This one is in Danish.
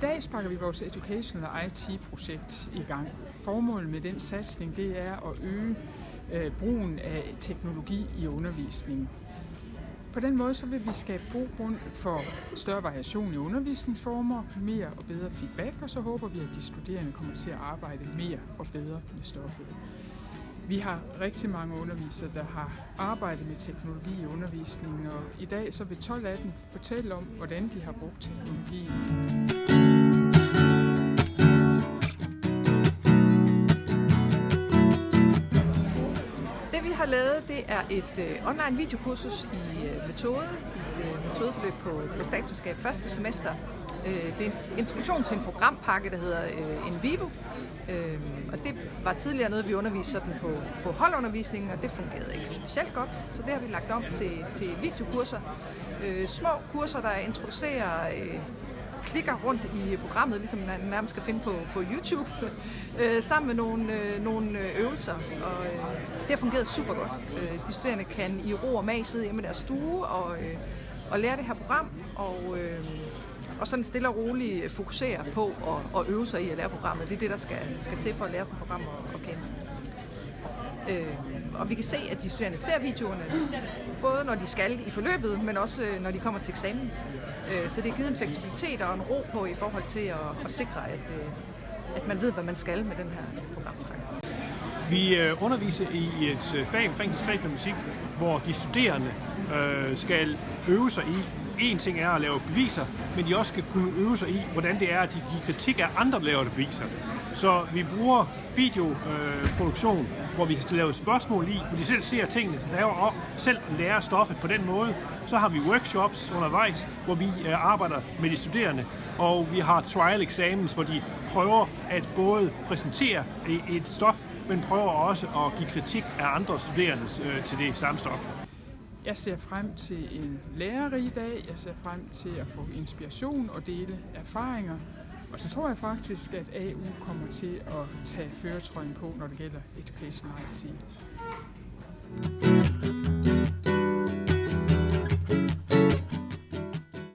dag sparker vi vores Educational IT-projekt i gang. Formålet med den satsning det er at øge øh, brugen af teknologi i undervisningen. På den måde så vil vi skabe god grund for større variation i undervisningsformer, mere og bedre feedback, og så håber vi, at de studerende kommer til at arbejde mere og bedre med stoffet. Vi har rigtig mange undervisere, der har arbejdet med teknologi i undervisningen, og i dag så vil 12 af dem fortælle om, hvordan de har brugt teknologien. Har lavet, det er et øh, online videokursus i øh, metode, et øh, metodeforløb på, på statskundskab første semester. Øh, det er en introduktion til en programpakke, der hedder øh, Envivo, øh, og det var tidligere noget, vi underviste sådan på, på holdundervisningen, og det fungerede ikke specielt godt, så det har vi lagt om til, til videokurser. Øh, små kurser, der introducerer øh, klikker rundt i programmet, ligesom man nærmest skal finde på, på YouTube, øh, sammen med nogle, øh, nogle øh, øvelser. Og øh, det har fungeret super godt. Øh, de studerende kan i ro og mag sidde hjemme i deres stue og, øh, og lære det her program, og, øh, og sådan stille og roligt fokusere på at, at øve sig i at lære programmet. Det er det, der skal, skal til for at lære sådan et program at, at kende. Øh, og vi kan se, at de studerende ser videoerne, både når de skal i forløbet, men også øh, når de kommer til eksamen. Øh, så det har givet en fleksibilitet og en ro på i forhold til at, at sikre, at, øh, at man ved, hvad man skal med den her programpakke. Vi underviser i et fag omkring diskret matematik, hvor de studerende skal øve sig i en ting er at lave beviser, men de også skal kunne øve sig i, hvordan det er, at de giver kritik af andre, der laver beviser. Så vi bruger videoproduktion, øh, hvor vi kan lave spørgsmål i, hvor de selv ser tingene, laver og selv lærer stoffet på den måde. Så har vi workshops undervejs, hvor vi øh, arbejder med de studerende, og vi har trial exams, hvor de prøver at både præsentere et stof, men prøver også at give kritik af andre studerende øh, til det samme stof. Jeg ser frem til en lærerig dag. Jeg ser frem til at få inspiration og dele erfaringer. Og så tror jeg faktisk, at AU kommer til at tage føretrøjen på, når det gælder Education IT.